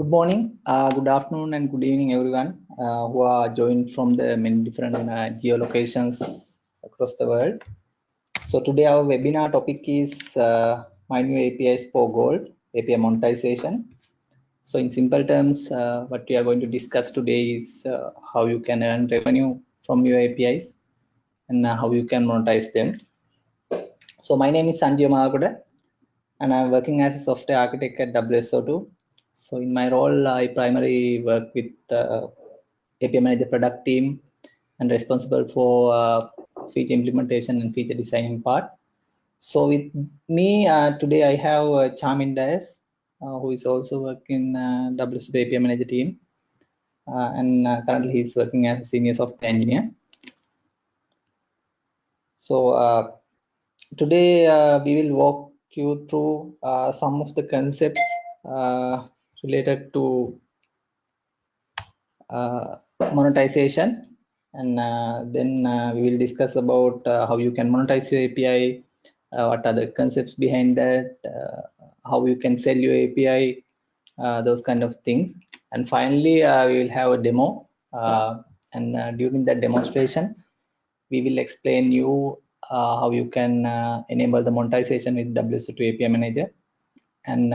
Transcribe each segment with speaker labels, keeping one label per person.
Speaker 1: Good morning, uh, good afternoon, and good evening, everyone uh, who are joined from the many different uh, geolocations across the world. So today our webinar topic is uh, My New APIs for Gold, API monetization. So in simple terms, uh, what we are going to discuss today is uh, how you can earn revenue from your APIs and how you can monetize them. So my name is Sanjay Malalgoda and I'm working as a software architect at WSO2. So in my role, I primarily work with uh, API Manager product team and responsible for uh, feature implementation and feature designing part. So with me uh, today, I have uh, Chamin Dias, uh, who is also working uh, WSO2 API Manager team. Uh, and uh, currently he's working as a senior software engineer. So uh, today we will walk you through some of the concepts related to uh, monetization and uh, then uh, we will discuss about uh, how you can monetize your API, uh, what are the concepts behind that, uh, how you can sell your API, those kind of things. And finally, we will have a demo and during that demonstration, we will explain you how you can enable the monetization with WSO2 API Manager. And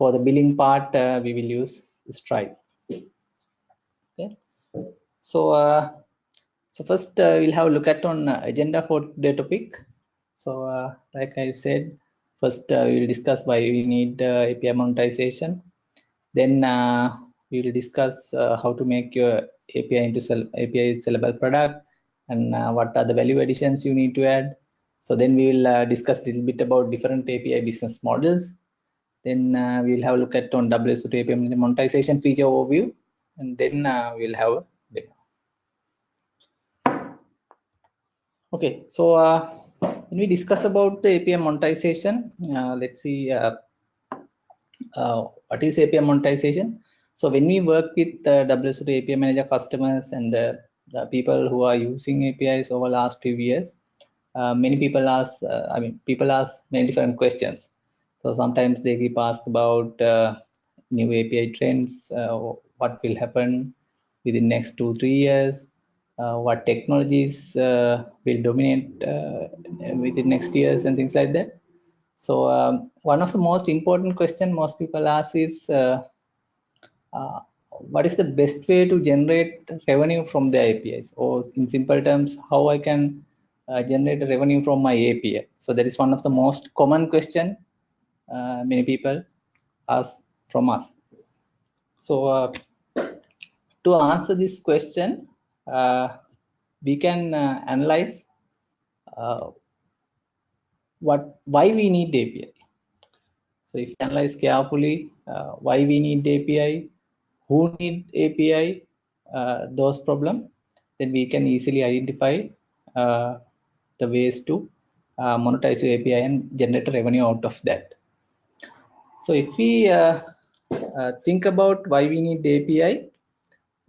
Speaker 1: for the billing part, uh, we will use Stripe. Okay. So, uh, so first uh, we'll have a look at on uh, agenda for the topic. So, uh, like I said, first uh, we will discuss why we need API monetization. Then we will discuss how to make your API into sell API sellable product and what are the value additions you need to add. So then we will discuss a little bit about different API business models. Then uh, we will have a look at on WSO2 API monetization feature overview, and then uh, we'll have a demo. Okay, so uh, when we discuss about the API monetization, uh, let's see uh, uh, what is API monetization. So when we work with uh, WSO2 API Manager customers and the, the people who are using APIs over the last few years, uh, many people ask, uh, I mean, people ask many different questions. So sometimes they keep ask about uh, new API trends, uh, what will happen within next two, three years, uh, what technologies uh, will dominate uh, within next years and things like that. So um, one of the most important question most people ask is, uh, what is the best way to generate revenue from the APIs? Or in simple terms, how I can generate revenue from my API? So that is one of the most common question many people ask from us. So uh, to answer this question, uh, we can uh, analyze uh, what why we need API. So if you analyze carefully uh, why we need API, who need API, uh, those problem, then we can easily identify uh, the ways to uh, monetize your API and generate revenue out of that. So if we uh, uh, think about why we need API,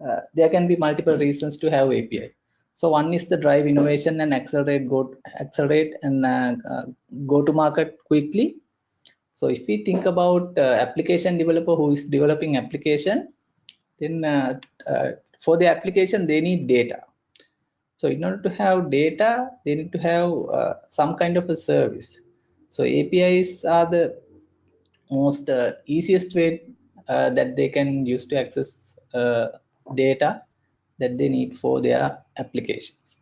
Speaker 1: uh, there can be multiple reasons to have API. So one is the drive innovation and accelerate go accelerate and uh, uh, go to market quickly. So if we think about uh, application developer who is developing application, then for the application they need data. So in order to have data, they need to have some kind of a service. So APIs are the most uh, easiest way uh, that they can use to access uh, data that they need for their applications.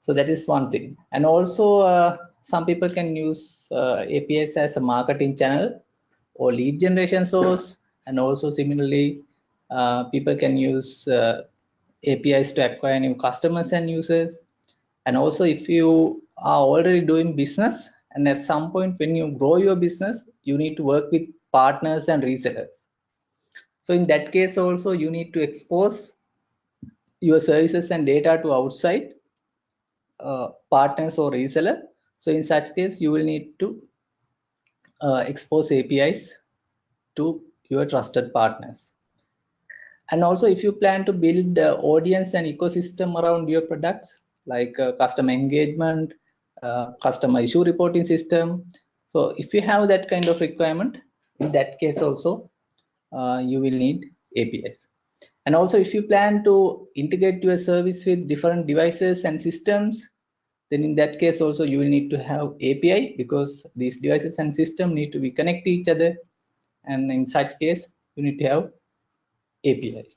Speaker 1: So that is one thing. And also some people can use APIs as a marketing channel or lead generation source. And also similarly, people can use APIs to acquire new customers and users. And also if you are already doing business and at some point when you grow your business, you need to work with partners and resellers. So in that case also you need to expose your services and data to outside uh, partners or reseller. So in such case, you will need to uh, expose APIs to your trusted partners. And also if you plan to build uh, audience and ecosystem around your products, like uh, customer engagement, uh, customer issue reporting system. So if you have that kind of requirement, in that case also, uh, you will need APIs. And also if you plan to integrate your service with different devices and systems, then in that case also you will need to have API because these devices and system need to be connect to each other. And in such case, you need to have API.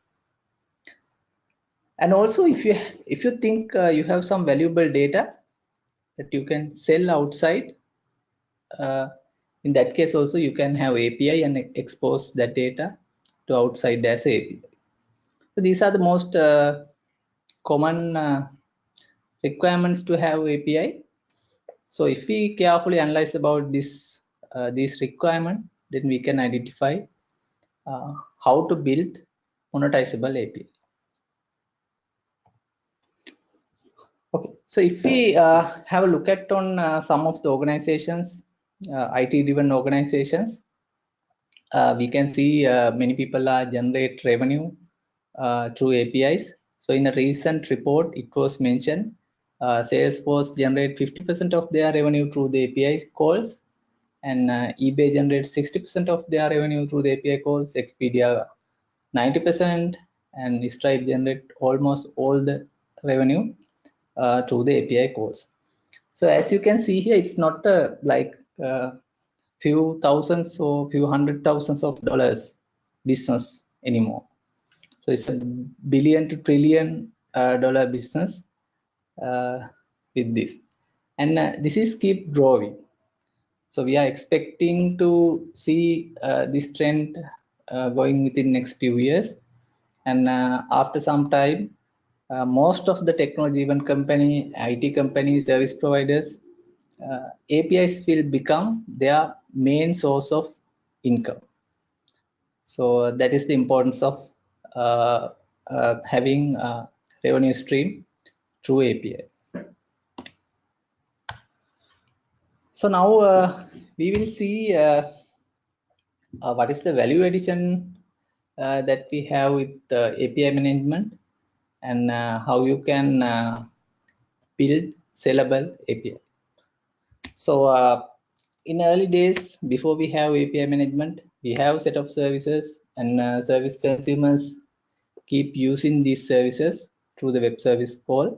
Speaker 1: And also if you if you think uh, you have some valuable data that you can sell outside, uh, in that case also you can have API and expose that data to outside as API. So these are the most uh, common uh, requirements to have API. So if we carefully analyze about this uh, this requirement, then we can identify uh, how to build monetizable API. Okay, so if we uh, have a look at on uh, some of the organizations, uh, IT-driven organizations, uh, we can see uh, many people are generate revenue uh, through APIs. So in a recent report, it was mentioned Salesforce generate 50% of their revenue through the API calls, and eBay generates 60% of their revenue through the API calls. Expedia 90%, and Stripe generate almost all the revenue uh, through the API calls. So as you can see here, it's not uh, like uh, few thousands or few hundred thousands of dollars business anymore. So it's a billion to trillion uh, dollar business uh, with this, and uh, this is keep growing. So we are expecting to see this trend going within next few years, and after some time, uh, most of the technology even company it companies service providers uh, apis will become their main source of income. So that is the importance of uh, uh having a revenue stream through api so now uh, we will see uh, what is the value addition that we have with api management and uh, how you can uh, build sellable API. So uh, in early days, before we have API management, we have set of services and service consumers keep using these services through the web service call.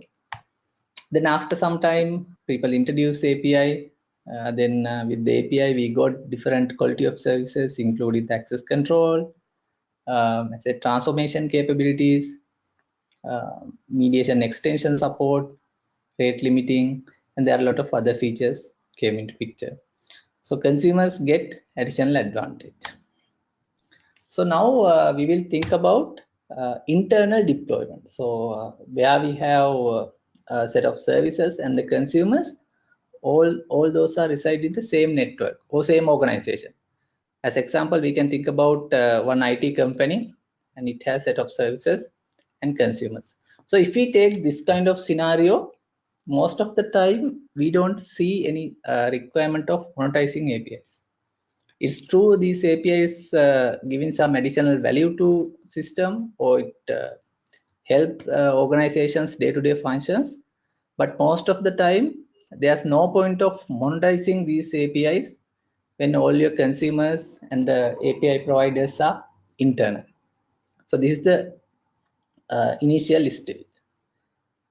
Speaker 1: Then after some time, people introduce API. Uh, then uh, with the API, we got different quality of services, including access control, um, I transformation capabilities, mediation extension support, rate limiting, and there are a lot of other features came into picture. So consumers get additional advantage. So now uh, we will think about uh, internal deployment. So uh, where we have uh, a set of services and the consumers, all, all those are reside in the same network or same organization. As example, we can think about uh, one IT company and it has set of services and consumers. So if we take this kind of scenario, most of the time we don't see any uh, requirement of monetizing APIs. It's true these APIs uh, giving some additional value to system or it uh, help uh, organizations day-to-day -day functions, but most of the time there's no point of monetizing these APIs when all your consumers and the API providers are internal. So this is the uh, initial stage.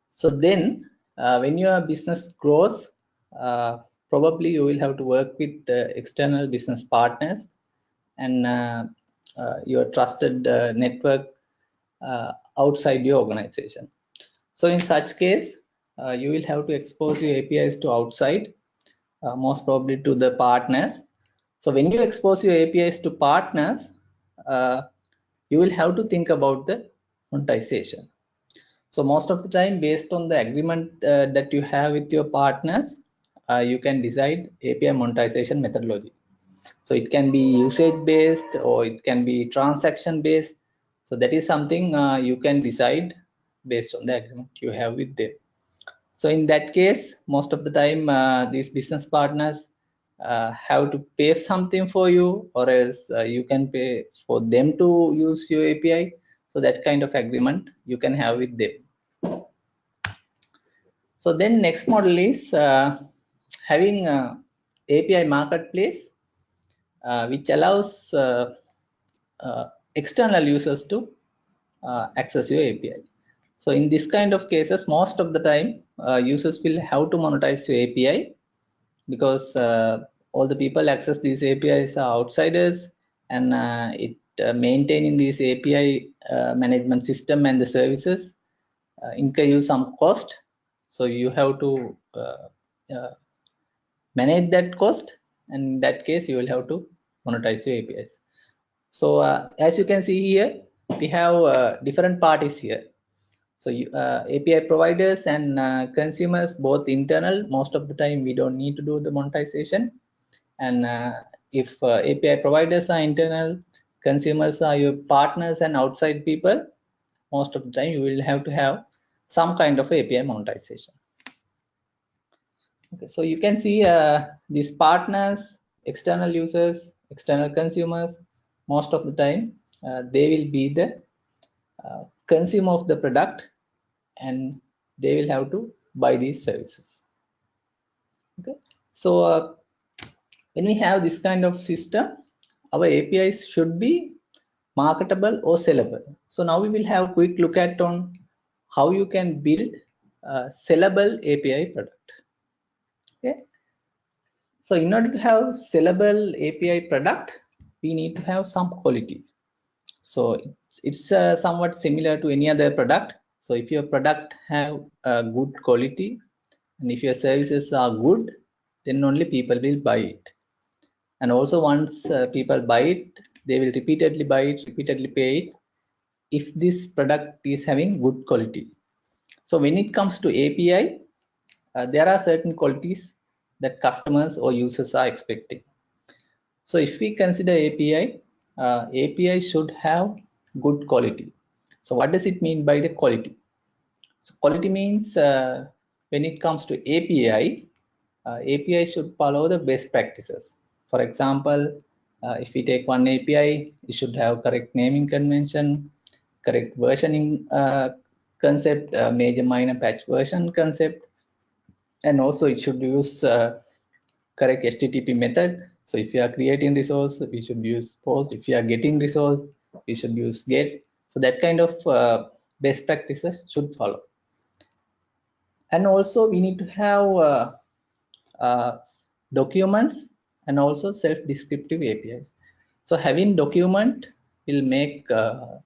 Speaker 1: So then uh, when your business grows, uh, probably you will have to work with the external business partners and uh, uh, your trusted uh, network outside your organization. So in such case, you will have to expose your APIs to outside, most probably to the partners. So when you expose your APIs to partners, you will have to think about the monetization. So most of the time based on the agreement uh, that you have with your partners, uh, you can decide API monetization methodology. So it can be usage based or it can be transaction based. So that is something uh, you can decide based on the agreement you have with them. So in that case, most of the time uh, these business partners uh, have to pay something for you or else uh, you can pay for them to use your API so that kind of agreement you can have with them. So then next model is uh, having a API marketplace, uh, which allows uh, uh, external users to uh, access your API. So in this kind of cases, most of the time, uh, users will have to monetize your API because uh, all the people access these APIs are outsiders and uh, it uh, maintaining this API management system and the services incur you some cost. So you have to manage that cost and in that case you will have to monetize your APIs. So uh, as you can see here, we have uh, different parties here. So uh, API providers and uh, consumers, both internal, most of the time we don't need to do the monetization. And uh, if uh, API providers are internal, consumers are your partners and outside people, most of the time you will have to have some kind of API monetization. Okay, so you can see uh, these partners, external users, external consumers, most of the time uh, they will be the uh, consumer of the product and they will have to buy these services. Okay, so uh, when we have this kind of system, our APIs should be marketable or sellable. So now we will have a quick look at on how you can build a sellable API product. Okay? So in order to have sellable api product we need to have some quality. So it's, it's uh, somewhat similar to any other product. So if your product have a good quality and if your services are good then only people will buy it and also once uh, people buy it they will repeatedly buy it repeatedly pay it if this product is having good quality so when it comes to api uh, there are certain qualities that customers or users are expecting. So if we consider API, uh, API should have good quality. So what does it mean by the quality? So quality means uh, when it comes to API, uh, API should follow the best practices. For example, uh, if we take one API, it should have correct naming convention, correct versioning uh, concept, uh, major minor patch version concept, and also it should use uh, correct http method. So if you are creating resource we should use post. If you are getting resource we should use get. So that kind of uh, best practices should follow. And also we need to have uh, documents and also self-descriptive apis so having document will make uh,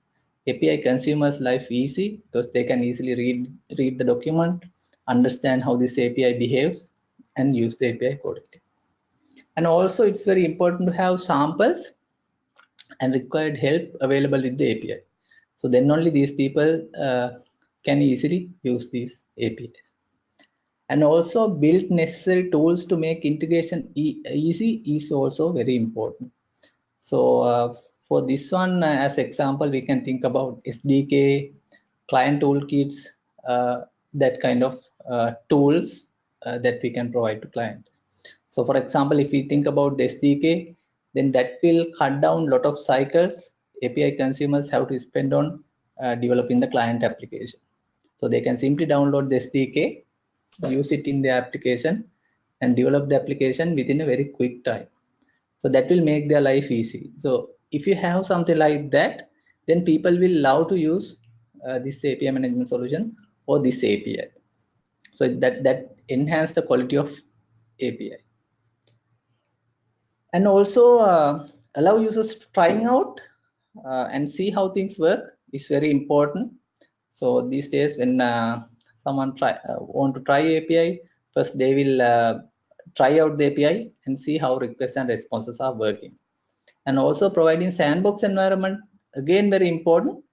Speaker 1: api consumers life easy because they can easily read read the document understand how this API behaves and use the API accordingly. And also it's very important to have samples and required help available with the API. So then only these people uh, can easily use these APIs. And also build necessary tools to make integration e easy is also very important. So uh, for this one, uh, as example, we can think about SDK, client toolkits, uh, that kind of uh, tools uh, that we can provide to client. So for example, if we think about the SDK, then that will cut down lot of cycles API consumers have to spend on uh, developing the client application. So they can simply download the SDK, use it in the application and develop the application within a very quick time. So that will make their life easy. So if you have something like that, then people will love to use uh, this API management solution or this API. So that, that enhance the quality of API. And also uh, allow users trying out uh, and see how things work is very important. So these days when uh, someone try uh, want to try API, first they will uh, try out the API and see how requests and responses are working. And also providing sandbox environment, again very important.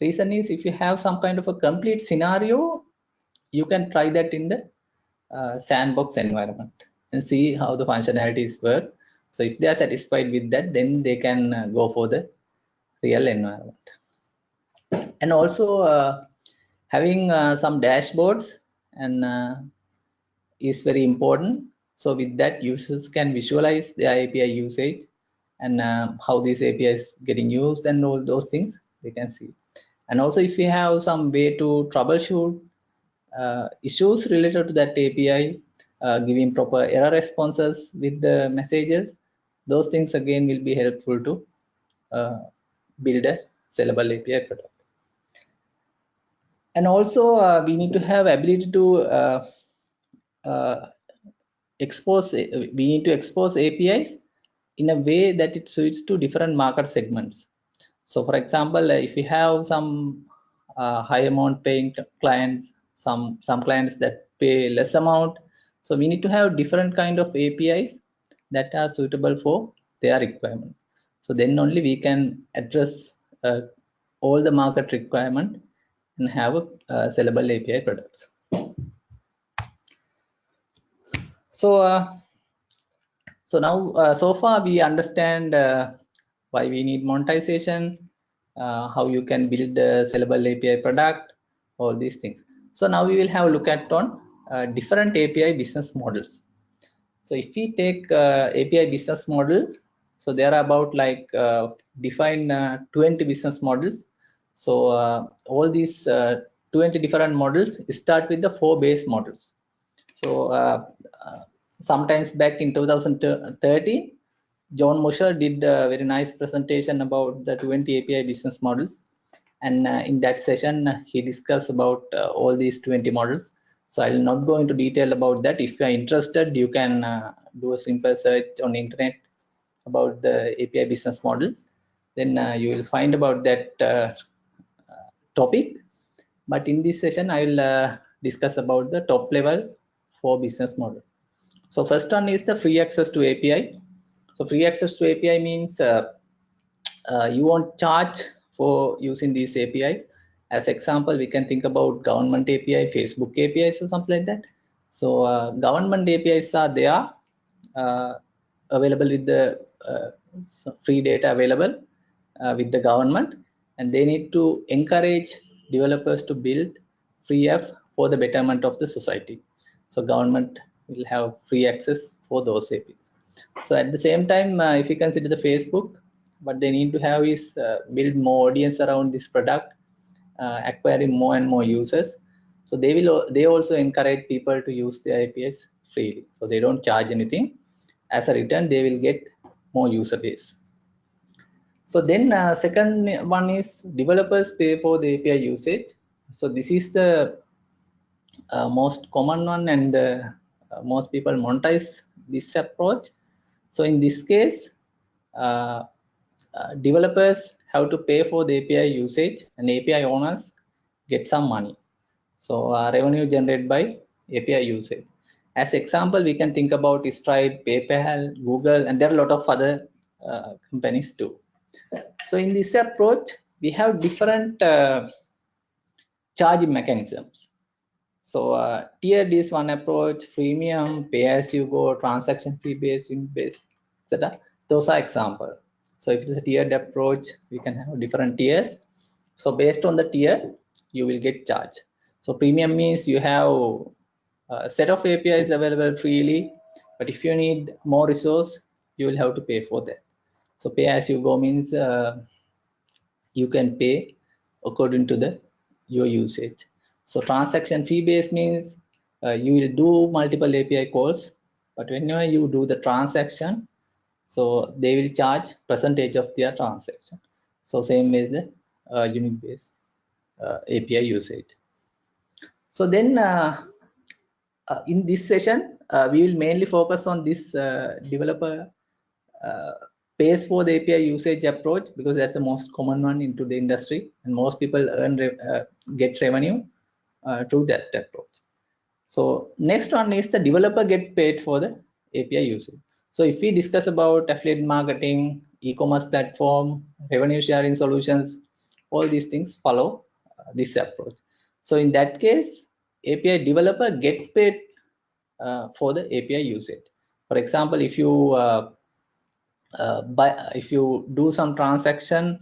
Speaker 1: Reason is if you have some kind of a complete scenario you can try that in the uh, sandbox environment and see how the functionalities work. So if they are satisfied with that then they can uh, go for the real environment. And also uh, having uh, some dashboards and uh, is very important so with that users can visualize the api usage and uh, how these is getting used and all those things they can see and also if you have some way to troubleshoot uh, issues related to that API, uh, giving proper error responses with the messages, those things again will be helpful to uh, build a sellable API product. And also uh, we need to have ability to uh, uh, expose, we need to expose APIs in a way that it suits to different market segments. So for example, if you have some uh, high amount paying clients, some, some clients that pay less amount. So we need to have different kind of APIs that are suitable for their requirement. So then only we can address uh, all the market requirement and have a uh, sellable API products. So, uh, so now, uh, so far we understand uh, why we need monetization, uh, how you can build a sellable API product, all these things. So now we will have a look at on different API business models. So if we take API business model, so there are about like define uh, 20 business models. So uh, all these uh, 20 different models start with the four base models. So sometimes back in 2013, John Musser did a very nice presentation about the 20 API business models. And uh, in that session, uh, he discussed about uh, all these 20 models. So I will not go into detail about that. If you are interested, you can uh, do a simple search on the internet about the API business models. Then uh, you will find about that uh, topic. But in this session, I will discuss about the top level four business model. So first one is the free access to API. So free access to API means uh, uh, you won't charge for using these APIs. As example, we can think about government API, Facebook APIs or something like that. So uh, government APIs are there uh, available with the uh, free data available uh, with the government and they need to encourage developers to build free app for the betterment of the society. So government will have free access for those APIs. So at the same time, uh, if you consider the Facebook, what they need to have is uh, build more audience around this product, uh, acquiring more and more users. So they will they also encourage people to use their APIs freely. So they don't charge anything. As a return, they will get more user base. So then uh, second one is developers pay for the API usage. So this is the uh, most common one and uh, most people monetize this approach. So in this case, uh, uh, developers have to pay for the API usage and API owners get some money. So uh, revenue generated by API usage. As example, we can think about Stripe, PayPal, Google, and there are a lot of other uh, companies too. So in this approach, we have different uh, charging mechanisms. So uh, tiered is one approach, freemium, pay as you go, transaction fee based, in based, etc. Those are example. So if it is a tiered approach, we can have different tiers. So based on the tier, you will get charged. So freemium means you have a set of APIs available freely, but if you need more resource, you will have to pay for that. So pay as you go means uh, you can pay according to the your usage. So transaction fee based means uh, you will do multiple API calls, but whenever you do the transaction, so they will charge percentage of their transaction. So same as the uh, unit based uh, API usage. So then uh, uh, in this session, uh, we will mainly focus on this developer pays for the API usage approach because that's the most common one into the industry and most people earn get revenue uh, to that approach. So next one is the developer get paid for the API usage. So if we discuss about affiliate marketing, e-commerce platform, revenue sharing solutions, all these things follow uh, this approach. So in that case, API developer get paid uh, for the API usage. For example, if you uh, buy, if you do some transaction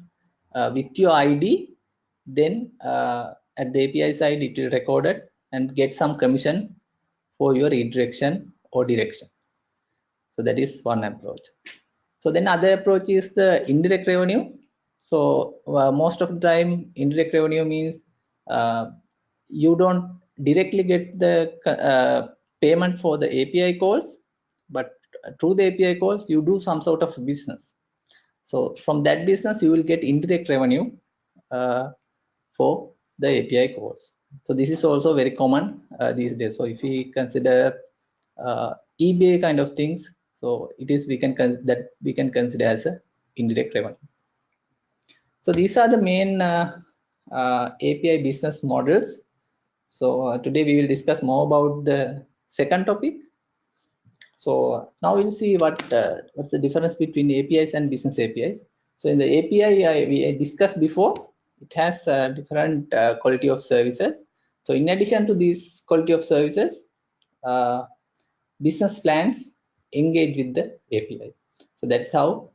Speaker 1: uh, with your ID, then uh, at the API side, it will record it and get some commission for your redirection or direction. So that is one approach. So then other approach is the indirect revenue. So uh, most of the time, indirect revenue means uh, you don't directly get the uh, payment for the API calls, but through the API calls, you do some sort of business. So from that business, you will get indirect revenue uh, for the API calls. So this is also very common uh, these days. So if we consider uh, eBay kind of things, so it is we can that we can consider as a indirect revenue. So these are the main uh, uh, API business models. So uh, today we will discuss more about the second topic. So now we'll see what what's the difference between APIs and business APIs. So in the API I, we discussed before, it has uh, different uh, quality of services. So in addition to these quality of services, uh, business plans engage with the API. So that's how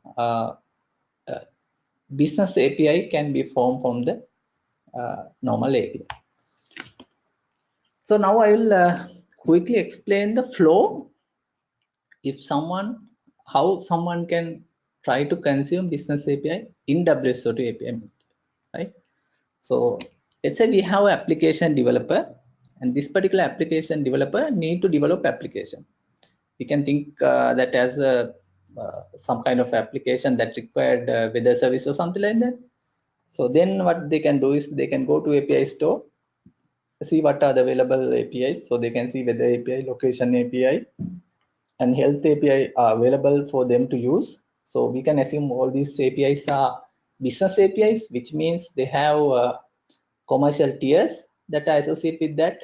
Speaker 1: business API can be formed from the uh, normal API. So now I will uh, quickly explain the flow. If someone, how someone can try to consume business API in WSO2 API, right? So let's say we have an application developer and this particular application developer need to develop application. We can think uh, that as a uh, some kind of application that required uh, weather service or something like that. So then what they can do is they can go to API store, see what are the available APIs. So they can see weather API, location API, and health API are available for them to use. So we can assume all these APIs are business APIs, which means they have uh, commercial tiers that are associated with that.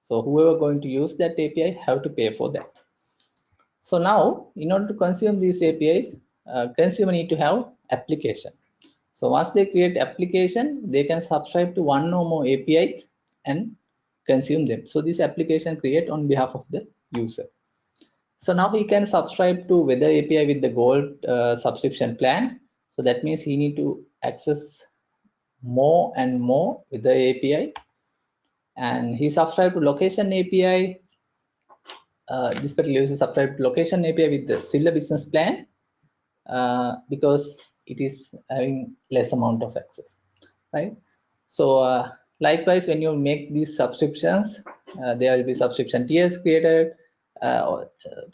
Speaker 1: So whoever going to use that API have to pay for that. So now, in order to consume these APIs, uh, consumer need to have application. So once they create application, they can subscribe to one or more APIs and consume them. So this application create on behalf of the user. So now he can subscribe to weather API with the gold uh, subscription plan. So that means he need to access more and more with the API. And he subscribed to location API. Uh, this particular user subscribed to location API with the similar business plan uh, because it is having less amount of access right so uh, likewise when you make these subscriptions uh, there will be subscription tiers created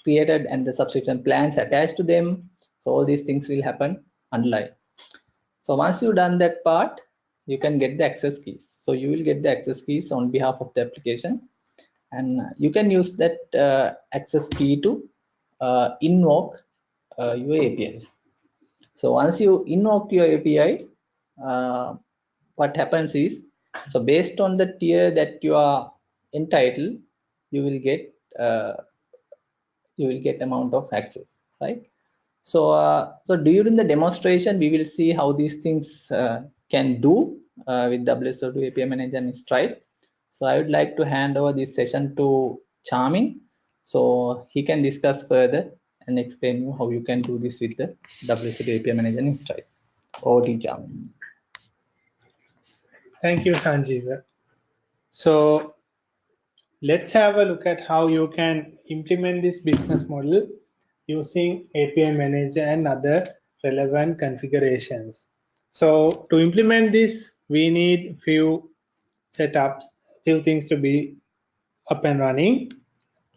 Speaker 1: created and the subscription plans attached to them. So all these things will happen online. so once you've done that part you can get the access keys. So you will get the access keys on behalf of the application. And you can use that uh, access key to uh, invoke your apis so once you invoke your API, uh, what happens is, so based on the tier that you are entitled, you will get uh, you will get amount of access, right? So uh, so during the demonstration, we will see how these things uh, can do uh, with WSO2 API Manager and Stripe. So I would like to hand over this session to Chamin, so he can discuss further and explain you how you can do this with the WSO2 API Manager in Stripe or Jam.
Speaker 2: Thank you, Sanjeev. So let's have a look at how you can implement this business model using API Manager and other relevant configurations. So to implement this, we need few setups, few things to be up and running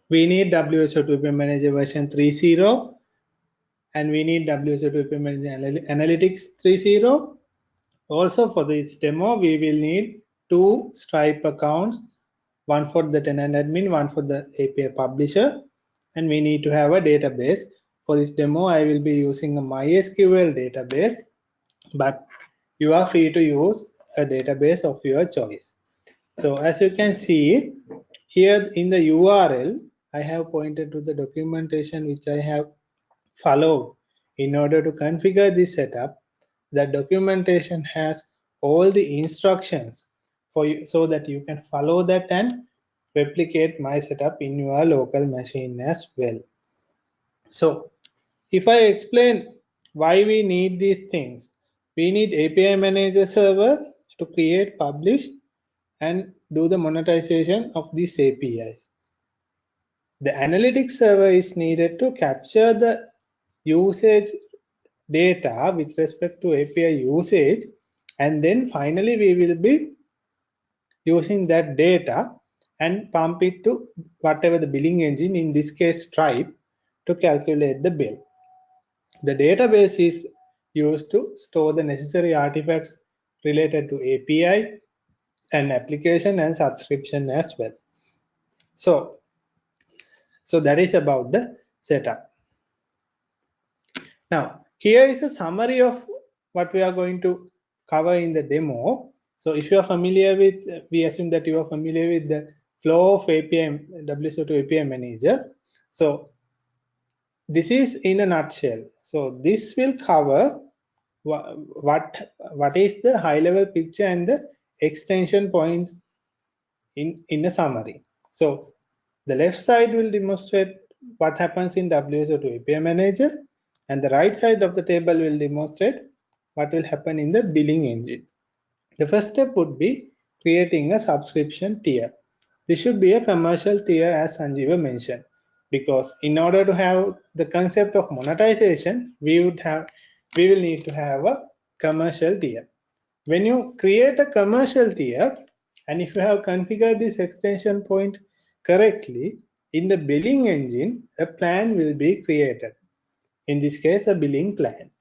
Speaker 2: we need WSO2 API Manager version 3.0 and we need WSO2 API Manager Analytics 3.0. Also for this demo, we will need two Stripe accounts, one for the tenant admin, one for the API publisher, and we need to have a database. For this demo, I will be using a MySQL database, but you are free to use a database of your choice. So as you can see here in the URL, I have pointed to the documentation which I have followed in order to configure this setup. The documentation has all the instructions for you so that you can follow that and replicate my setup in your local machine as well. So if I explain why we need these things, we need API manager server to create, publish, and do the monetization of these APIs. The analytics server is needed to capture the usage data with respect to API usage and then finally we will be using that data and pump it to whatever the billing engine in this case Stripe to calculate the bill. The database is used to store the necessary artifacts related to API and application and subscription as well. So, so that is about the setup. Now, here is a summary of what we are going to cover in the demo. So if you are familiar with, we assume that you are familiar with the flow of API, WSO2 API manager. So this is in a nutshell. So this will cover what, what, is the high level picture and the extension points in, in a summary. So the left side will demonstrate what happens in WSO2 API manager and the right side of the table will demonstrate what will happen in the billing engine. The first step would be creating a subscription tier. This should be a commercial tier as Sanjeewa mentioned because in order to have the concept of monetization, we would have we will need to have a commercial tier. When you create a commercial tier, and if you have configured this extension point correctly, in the billing engine, a plan will be created. In this case, a billing plan.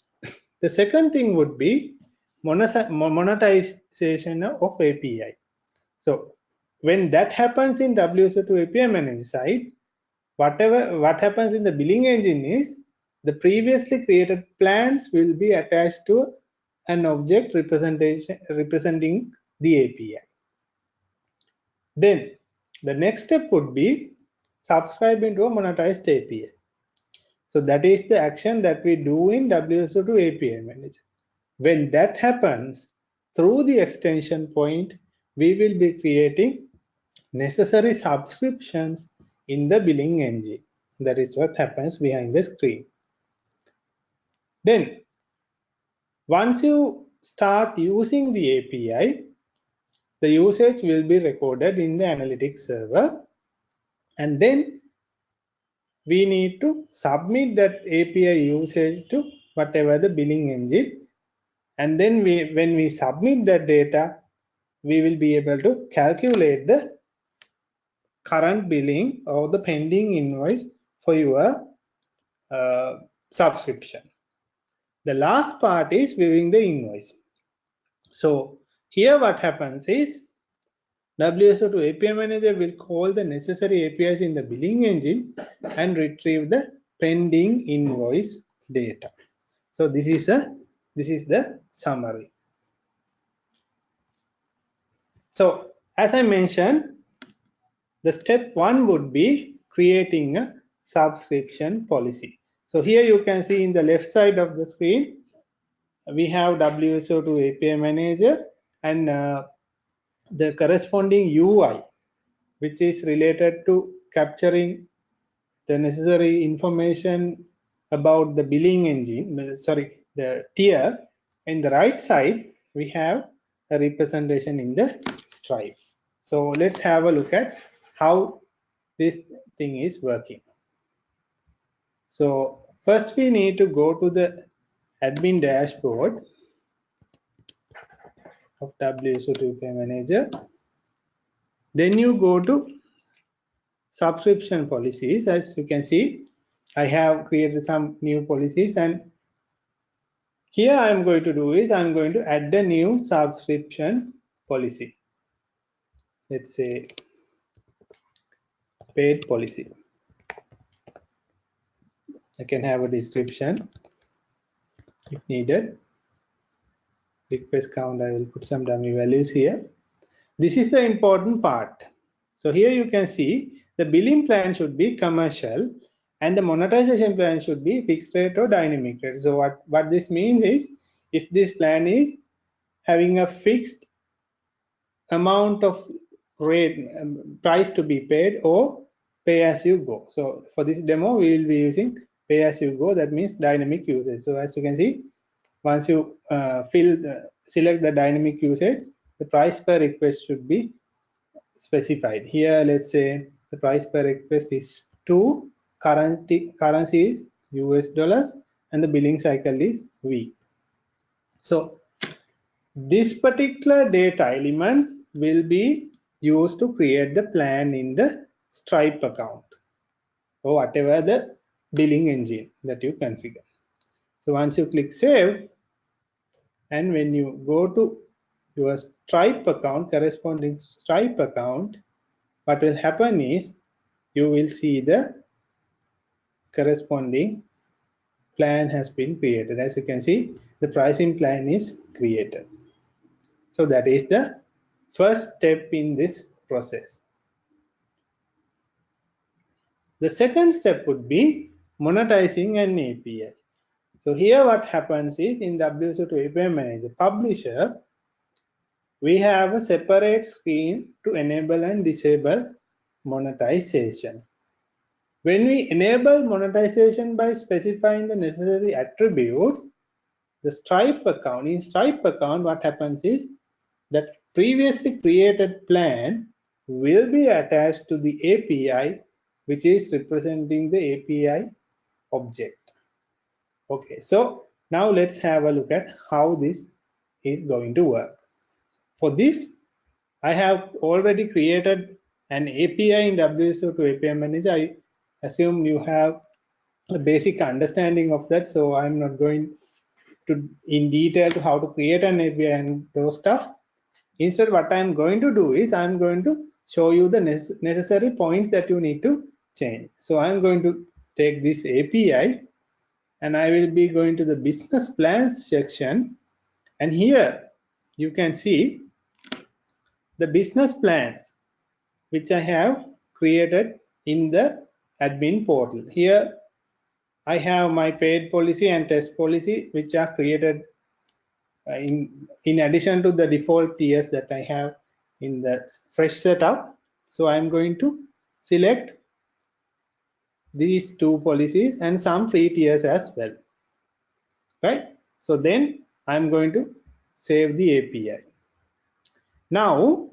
Speaker 2: The second thing would be monetization of API. So when that happens in WSO2 API manager side, whatever what happens in the billing engine is the previously created plans will be attached to an object representation representing the API. Then the next step would be subscribe into a monetized API. So that is the action that we do in WSO2 API manager. When that happens, through the extension point, we will be creating necessary subscriptions in the billing engine. That is what happens behind the screen. Then, once you start using the API, the usage will be recorded in the analytics server. And then we need to submit that API usage to whatever the billing engine. And then we, when we submit that data, we will be able to calculate the current billing or the pending invoice for your uh, subscription. The last part is viewing the invoice. So here what happens is WSO2 API manager will call the necessary APIs in the billing engine and retrieve the pending invoice data. So this is a this is the summary. So as I mentioned, the step one would be creating a subscription policy. So here you can see in the left side of the screen, we have WSO2 API manager and uh, the corresponding UI, which is related to capturing the necessary information about the billing engine, sorry, the tier. In the right side, we have a representation in the Stripe. So let's have a look at how this thing is working. So first we need to go to the admin dashboard of WSO2 API manager. Then you go to subscription policies. As you can see, I have created some new policies and here I'm going to do is I'm going to add a new subscription policy. Let's say paid policy. I can have a description if needed request count i will put some dummy values here this is the important part so here you can see the billing plan should be commercial and the monetization plan should be fixed rate or dynamic rate. So what what this means is if this plan is having a fixed amount of rate um, price to be paid or pay as you go. So for this demo we will be using pay as you go. That means dynamic usage. So as you can see once you uh, fill the, select the dynamic usage the price per request should be specified. Here let's say the price per request is 2 currency currency is us dollars and the billing cycle is week so this particular data elements will be used to create the plan in the stripe account or whatever the billing engine that you configure. So once you click save and when you go to your Stripe account, corresponding Stripe account, what will happen is you will see the corresponding plan has been created. As you can see, the pricing plan is created. So that is the first step in this process. The second step would be monetizing an API. So here what happens is in WSO2 API Manager Publisher, we have a separate screen to enable and disable monetization. When we enable monetization by specifying the necessary attributes, the Stripe account, in Stripe account, what happens is that previously created plan will be attached to the API, which is representing the API object. Okay, so now let's have a look at how this is going to work. For this, I have already created an API in WSO2 API Manager. I assume you have a basic understanding of that, so I'm not going to in detail to how to create an API and those stuff. Instead, what I'm going to do is I'm going to show you the necessary points that you need to change. So I'm going to take this API and I will be going to the business plans section and here you can see the business plans which I have created in the admin portal. Here I have my paid policy and test policy which are created uh, in, in addition to the default tiers that I have in the fresh setup. So I'm going to select these two policies and some free tiers as well right so then i'm going to save the api now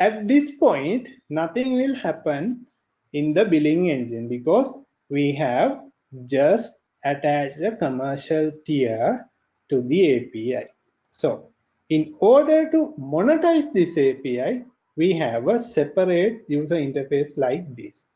Speaker 2: at this point nothing will happen in the billing engine because we have just attached a commercial tier to the api so in order to monetize this api we have a separate user interface like this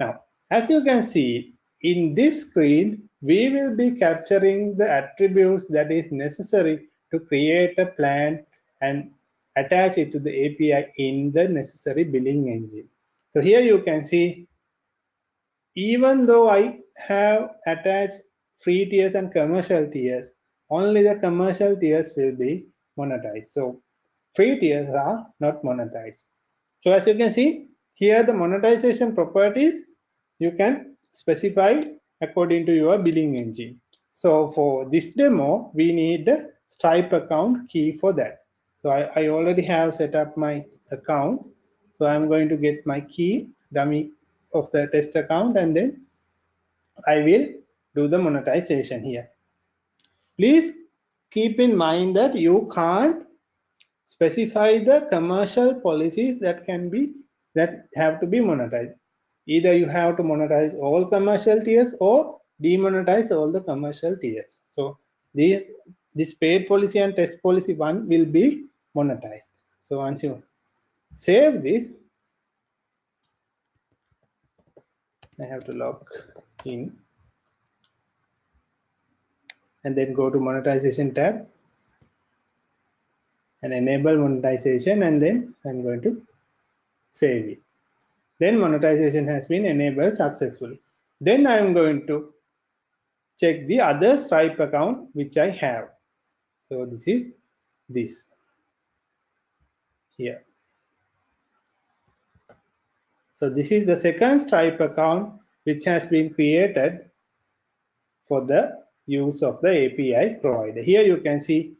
Speaker 2: now, as you can see in this screen, we will be capturing the attributes that is necessary to create a plan and attach it to the API in the necessary billing engine. So here you can see, even though I have attached free tiers and commercial tiers, only the commercial tiers will be monetized. So free tiers are not monetized. So as you can see, here the monetization properties you can specify according to your billing engine. So for this demo, we need Stripe account key for that. So I, I already have set up my account. So I'm going to get my key dummy of the test account and then I will do the monetization here. Please keep in mind that you can't specify the commercial policies that can be that have to be monetized. Either you have to monetize all commercial tiers or demonetize all the commercial tiers. So these this paid policy and test policy one will be monetized. So once you save this i have to log in and then go to monetization tab and enable monetization and then i'm going to save it then monetization has been enabled successfully. Then I am going to check the other Stripe account which I have. So this is this here. So this is the second Stripe account which has been created for the use of the API provider. Here you can see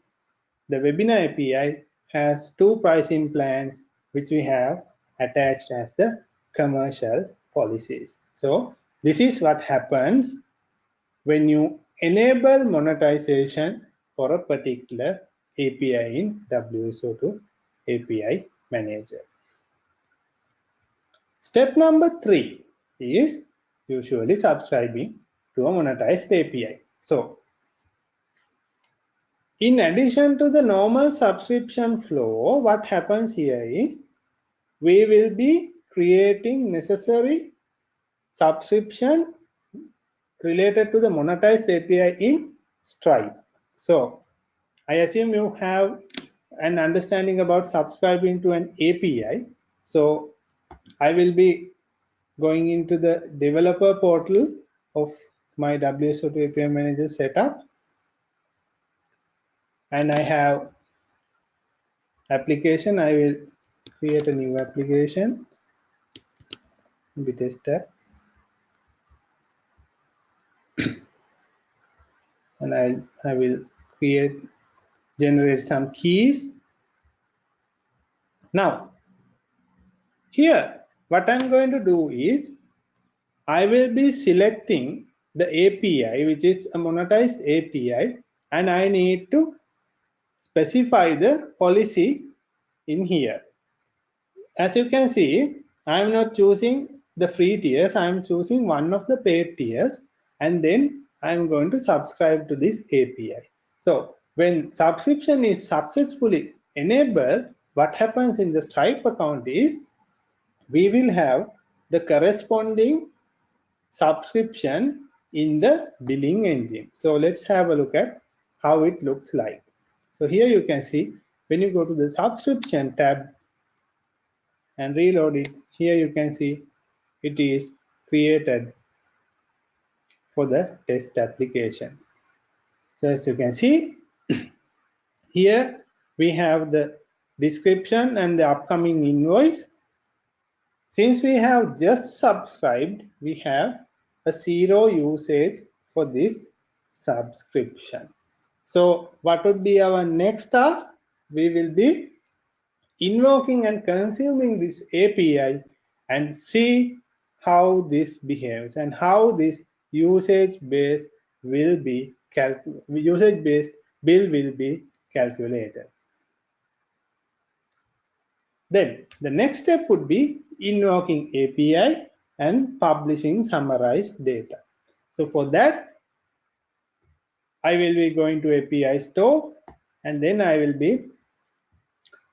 Speaker 2: the webinar API has two pricing plans which we have attached as the commercial policies. So this is what happens when you enable monetization for a particular API in WSO2 API manager. Step number three is usually subscribing to a monetized API. So in addition to the normal subscription flow, what happens here is we will be creating necessary subscription related to the monetized API in Stripe. So I assume you have an understanding about subscribing to an API. So I will be going into the developer portal of my WSO2 API manager setup. And I have application. I will create a new application. Be Tester. and I, I will create, generate some keys. Now, here, what I'm going to do is, I will be selecting the API, which is a monetized API, and I need to specify the policy in here. As you can see, I'm not choosing the free tiers, I'm choosing one of the paid tiers, and then I'm going to subscribe to this API. So when subscription is successfully enabled, what happens in the Stripe account is we will have the corresponding subscription in the billing engine. So let's have a look at how it looks like. So here you can see when you go to the subscription tab and reload it, here you can see it is created for the test application. So as you can see, here we have the description and the upcoming invoice. Since we have just subscribed, we have a zero usage for this subscription. So what would be our next task? We will be invoking and consuming this API and see how this behaves and how this usage based will be usage based bill will be calculated. Then the next step would be invoking API and publishing summarized data. So for that, I will be going to API store and then I will be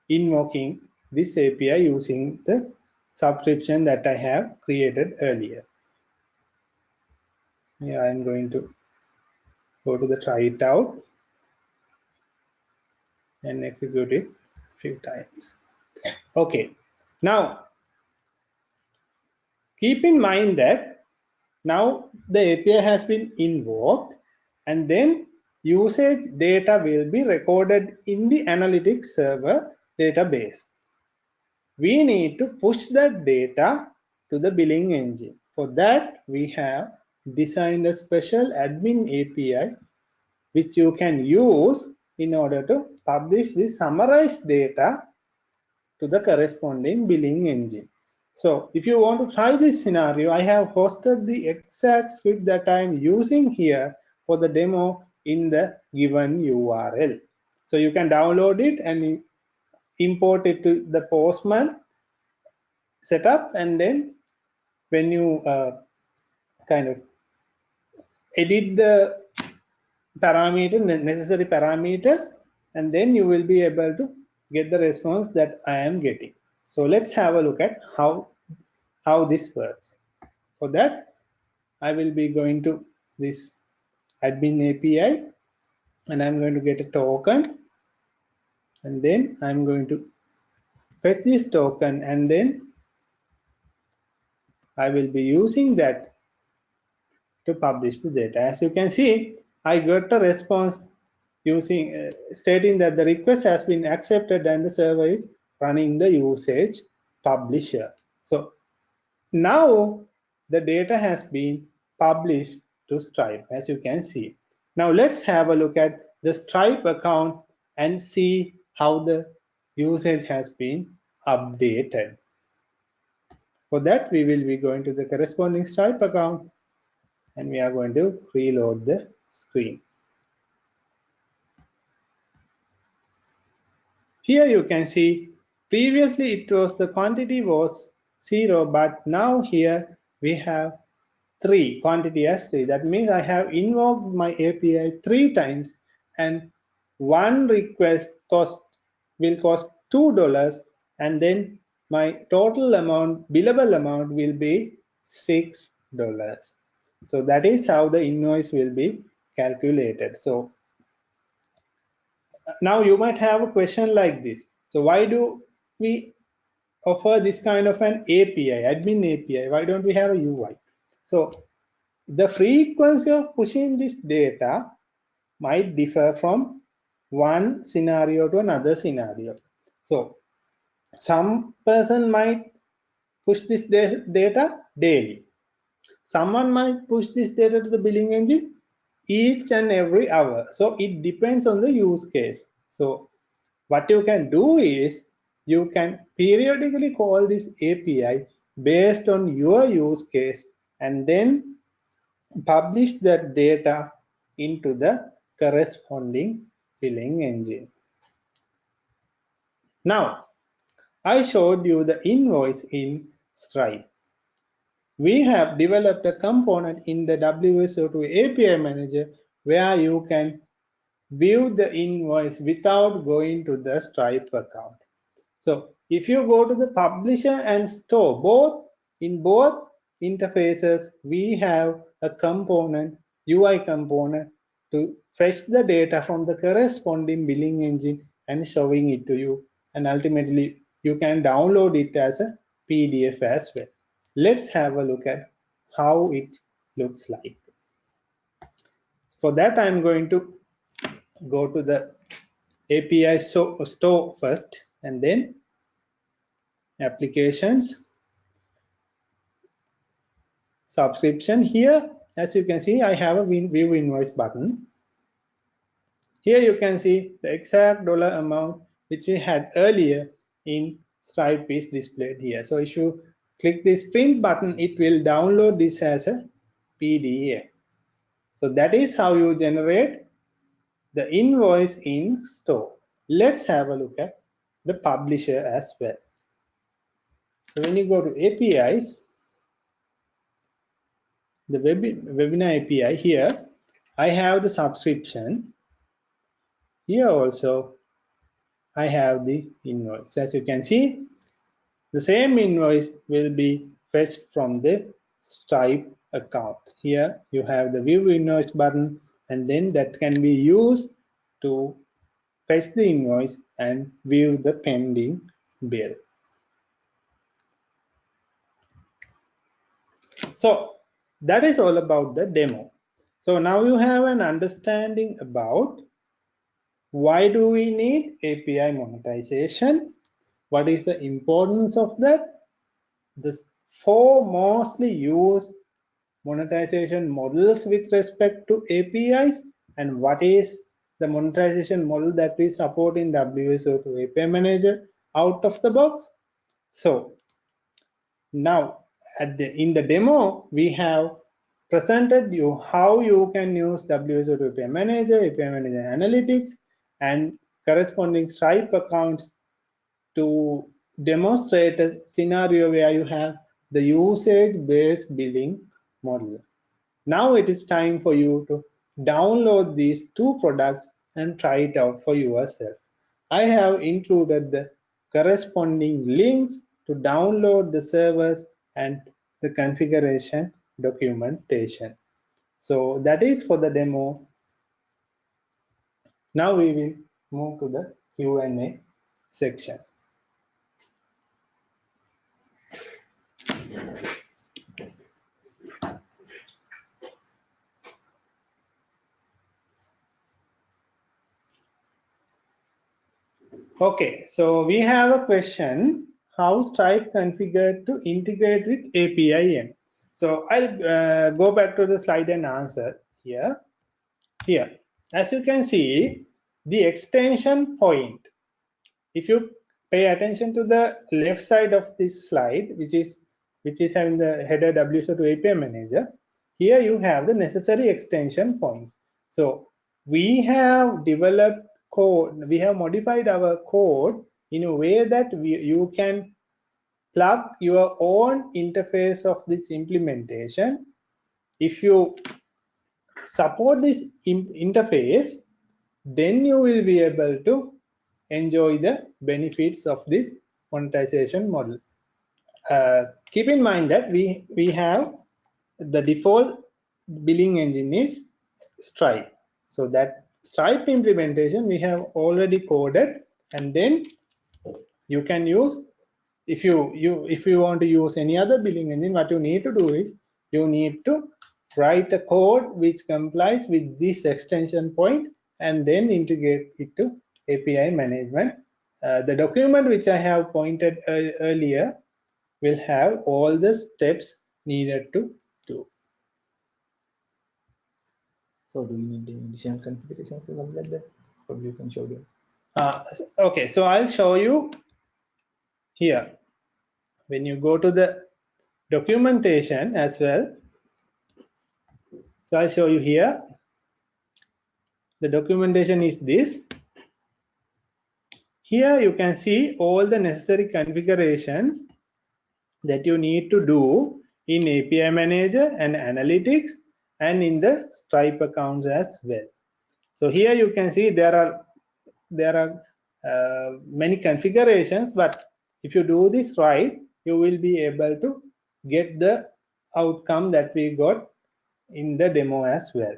Speaker 2: invoking this API using the subscription that I have created earlier yeah i'm going to go to the try it out and execute it a few times okay now keep in mind that now the api has been invoked and then usage data will be recorded in the analytics server database we need to push that data to the billing engine for that we have designed a special admin API which you can use in order to publish the summarized data to the corresponding billing engine. So if you want to try this scenario, I have hosted the exact script that I'm using here for the demo in the given URL. So you can download it and import it to the Postman setup and then when you uh, kind of edit the parameter necessary parameters and then you will be able to get the response that I am getting. So let's have a look at how how this works. For that, I will be going to this admin API and I'm going to get a token and then I'm going to fetch this token and then I will be using that to publish the data. As you can see, I got a response using uh, stating that the request has been accepted and the server is running the usage publisher. So now the data has been published to Stripe as you can see. Now let's have a look at the Stripe account and see how the usage has been updated. For that, we will be going to the corresponding Stripe account and we are going to reload the screen. Here you can see previously it was the quantity was zero but now here we have three quantity as three that means I have invoked my API three times and one request cost will cost two dollars and then my total amount billable amount will be six dollars so that is how the invoice will be calculated. So uh, now you might have a question like this. So why do we offer this kind of an API, admin API? Why don't we have a UI? So the frequency of pushing this data might differ from one scenario to another scenario. So some person might push this data daily. Someone might push this data to the billing engine each and every hour. So it depends on the use case. So what you can do is you can periodically call this API based on your use case and then publish that data into the corresponding billing engine. Now, I showed you the invoice in Stripe. We have developed a component in the WSO2 API manager where you can view the invoice without going to the Stripe account. So if you go to the publisher and store, both in both interfaces, we have a component, UI component to fetch the data from the corresponding billing engine and showing it to you. And ultimately, you can download it as a PDF as well. Let's have a look at how it looks like. For that, I'm going to go to the API so, store first and then applications subscription. Here as you can see I have a view invoice button. Here you can see the exact dollar amount which we had earlier in Stripe is displayed here. So if you click this print button it will download this as a PDF so that is how you generate the invoice in store. Let's have a look at the publisher as well so when you go to APIs the web, webinar API here, I have the subscription. Here also, I have the invoice. As you can see, the same invoice will be fetched from the Stripe account. Here you have the view invoice button and then that can be used to fetch the invoice and view the pending bill. So that is all about the demo. So now you have an understanding about why do we need API monetization? What is the importance of that? The four mostly used monetization models with respect to APIs and what is the monetization model that we support in WSO2 API Manager out of the box. So now at the in the demo we have presented you how you can use WSO2 API Manager, API Manager Analytics, and corresponding Stripe accounts to demonstrate a scenario where you have the usage-based billing model. Now it is time for you to download these two products and try it out for yourself. I have included the corresponding links to download the servers and the configuration documentation. So that is for the demo. Now we will move to the Q&A section. Okay, so we have a question how Stripe configured to integrate with APIM. So I'll uh, go back to the slide and answer here. Here, as you can see, the extension point, if you pay attention to the left side of this slide, which is which is having the header WSO2 API manager, here you have the necessary extension points. So we have developed code, we have modified our code in a way that we, you can plug your own interface of this implementation. If you support this interface, then you will be able to enjoy the benefits of this monetization model. Uh, keep in mind that we, we have the default billing engine is Stripe. So that Stripe implementation, we have already coded and then you can use if you you if you want to use any other billing engine what you need to do is you need to write a code which complies with this extension point and then integrate it to API management. Uh, the document which I have pointed uh, earlier will have all the steps needed to do.
Speaker 1: So do you need any additional configurations or something like that? Probably you can show them.
Speaker 2: Uh, okay, so I'll show you here. When you go to the documentation as well, so I'll show you here. The documentation is this. Here you can see all the necessary configurations that you need to do in API Manager and Analytics and in the Stripe accounts as well. So here you can see there are there are uh, many configurations, but if you do this right, you will be able to get the outcome that we got in the demo as well.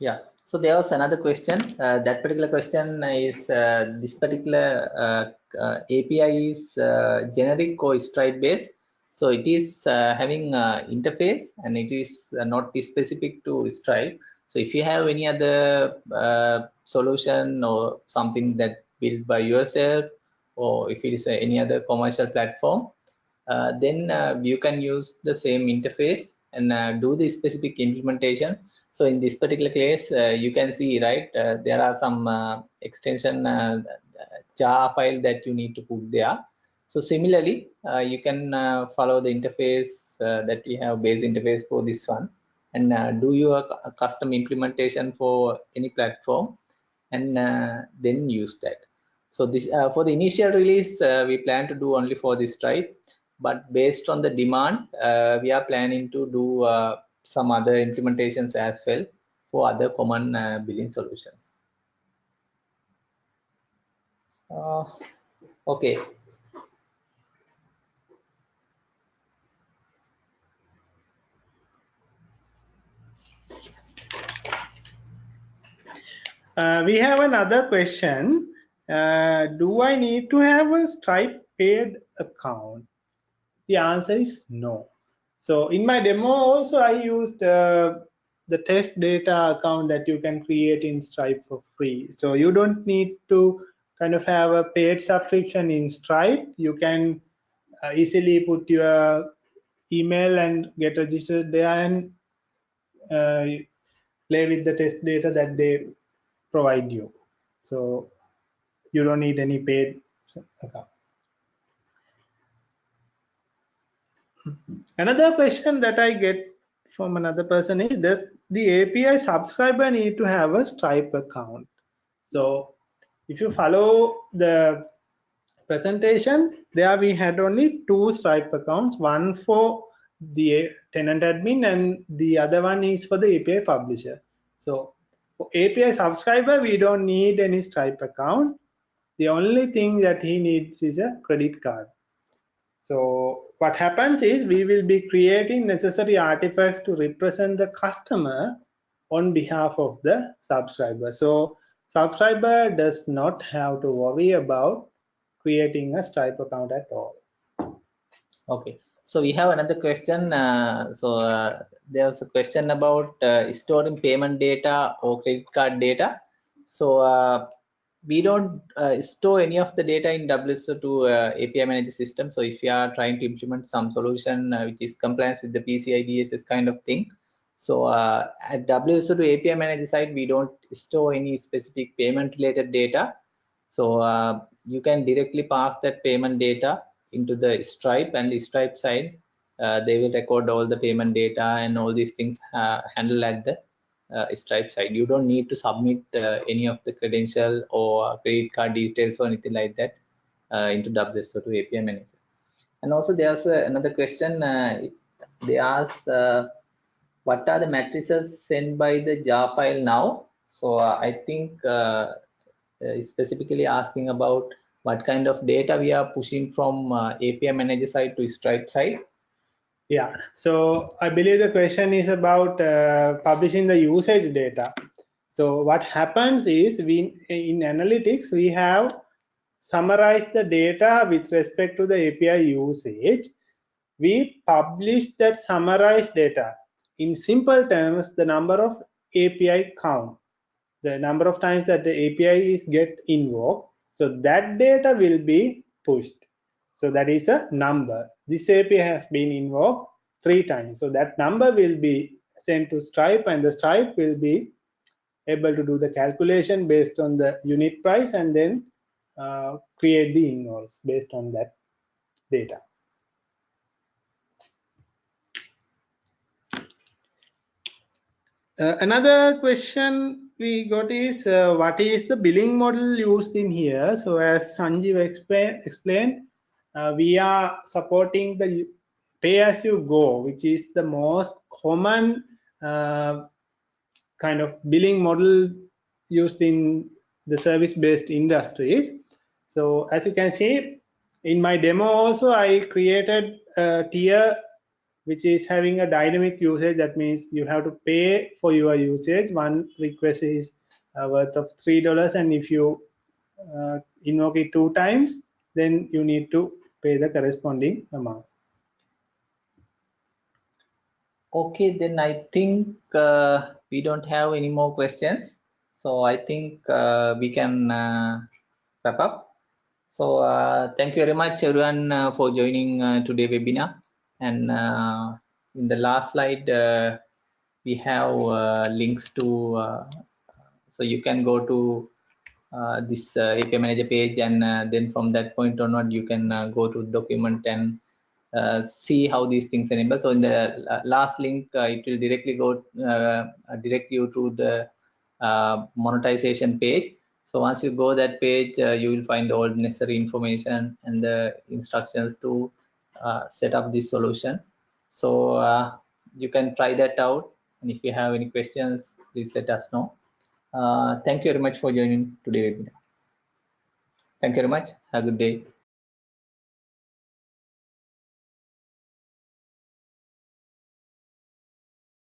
Speaker 1: Yeah. So there was another question. Uh, that particular question is uh, this particular uh, uh API is uh, generic or Stripe based. So it is uh, having interface and it is not specific to Stripe. So if you have any other solution or something that built by yourself, or if it is any other commercial platform, then you can use the same interface and do the specific implementation so in this particular case, uh, you can see, right, uh, there are some uh, extension uh, jar file that you need to put there. So similarly, uh, you can uh, follow the interface that we have base interface for this one and do your custom implementation for any platform and then use that. So this for the initial release, we plan to do only for this Stripe, but based on the demand, we are planning to do some other implementations as well for other common uh, billing solutions. Uh, okay.
Speaker 2: Uh, we have another question. Uh, do I need to have a Stripe paid account? The answer is no. So in my demo also I used uh, the test data account that you can create in Stripe for free. So you don't need to kind of have a paid subscription in Stripe. You can uh, easily put your email and get registered there and uh, play with the test data that they provide you. So you don't need any paid account. Another question that I get from another person is does the API subscriber need to have a Stripe account? So if you follow the presentation, there we had only two Stripe accounts, one for the tenant admin and the other one is for the API publisher. So for API subscriber, we don't need any Stripe account. The only thing that he needs is a credit card. So what happens is we will be creating necessary artifacts to represent the customer on behalf of the subscriber. So subscriber does not have to worry about creating a Stripe account at all.
Speaker 1: Okay, so we have another question. Uh, so uh, there's a question about uh, storing payment data or credit card data. So uh, we don't uh, store any of the data in WSO2 uh, API manager system. So if you are trying to implement some solution uh, which is compliance with the PCI DSS kind of thing, so uh, at WSO2 API manager side, we don't store any specific payment related data. So you can directly pass that payment data into the Stripe and the Stripe side, they will record all the payment data and all these things handle at the Uh, Stripe side. You don't need to submit uh, any of the credential or credit card details or anything like that uh, into WSO2 API manager. And also there's uh, another question. Uh, they ask what are the matrices sent by the jar file now? So I think specifically asking about what kind of data we are pushing from uh, API manager side to Stripe side.
Speaker 2: Yeah, so I believe the question is about uh, publishing the usage data. So what happens is we in analytics we have summarized the data with respect to the API usage. We publish that summarized data. In simple terms, the number of API count, the number of times that the API is get invoked. So that data will be pushed. So that is a number. This API has been invoked three times. So that number will be sent to Stripe and the Stripe will be able to do the calculation based on the unit price and then uh, create the invoice based on that data. Uh, another question we got is uh, what is the billing model used in here? So as Sanjeewa explain, explained, uh, we are supporting the pay as you go, which is the most common uh, kind of billing model used in the service-based industries. So as you can see, in my demo also, I created a tier which is having a dynamic usage. That means you have to pay for your usage. One request is uh, worth of three dollars, and if you uh, invoke it two times, then you need to pay the corresponding amount.
Speaker 1: Okay, then I think uh, we don't have any more questions. So I think uh, we can uh, wrap up. So uh, thank you very much everyone uh, for joining uh, today webinar. And in the last slide, we have links to, so you can go to Uh, this uh, API manager page and uh, then from that point onward, you can go to document and uh, see how these things enable. So in the last link, uh, it will directly go uh, direct you to the monetization page. So once you go that page, you will find all necessary information and the instructions to set up this solution. So you can try that out. And if you have any questions, please let us know. Uh, thank you very much for joining today webinar. Thank you very much. Have a good day.